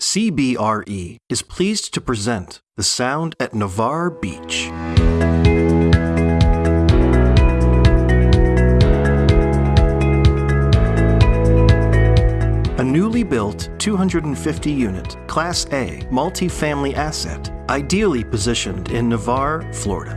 CBRE is pleased to present The Sound at Navarre Beach. A newly built 250 unit Class A multifamily asset, ideally positioned in Navarre, Florida.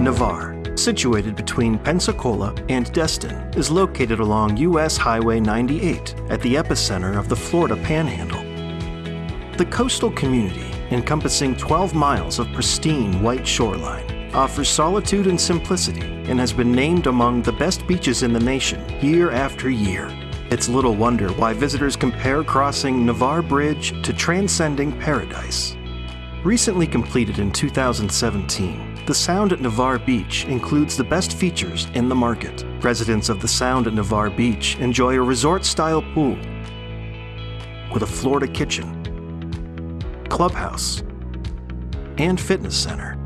Navarre, situated between Pensacola and Destin, is located along U.S. Highway 98 at the epicenter of the Florida Panhandle. The coastal community, encompassing 12 miles of pristine white shoreline, offers solitude and simplicity and has been named among the best beaches in the nation year after year. It's little wonder why visitors compare crossing Navarre Bridge to transcending paradise. Recently completed in 2017, the Sound at Navarre Beach includes the best features in the market. Residents of the Sound at Navarre Beach enjoy a resort-style pool with a Florida kitchen, clubhouse, and fitness center.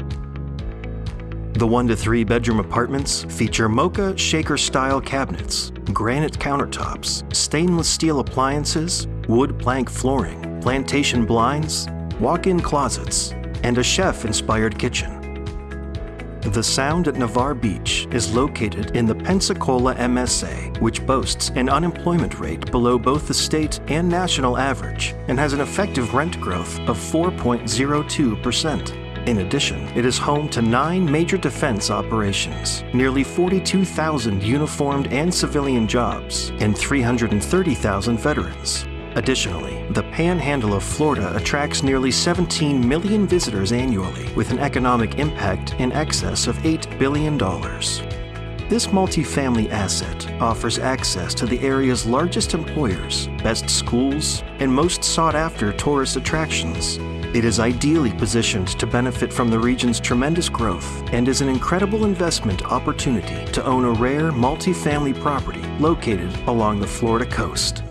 The one to three bedroom apartments feature mocha shaker style cabinets, granite countertops, stainless steel appliances, wood plank flooring, plantation blinds, walk in closets, and a chef inspired kitchen. The Sound at Navarre Beach is located in the Pensacola MSA, which boasts an unemployment rate below both the state and national average and has an effective rent growth of 4.02%. In addition, it is home to nine major defense operations, nearly 42,000 uniformed and civilian jobs, and 330,000 veterans. Additionally, the Panhandle of Florida attracts nearly 17 million visitors annually, with an economic impact in excess of $8 billion. This multifamily asset offers access to the area's largest employers, best schools, and most sought after tourist attractions. It is ideally positioned to benefit from the region's tremendous growth and is an incredible investment opportunity to own a rare multifamily property located along the Florida coast.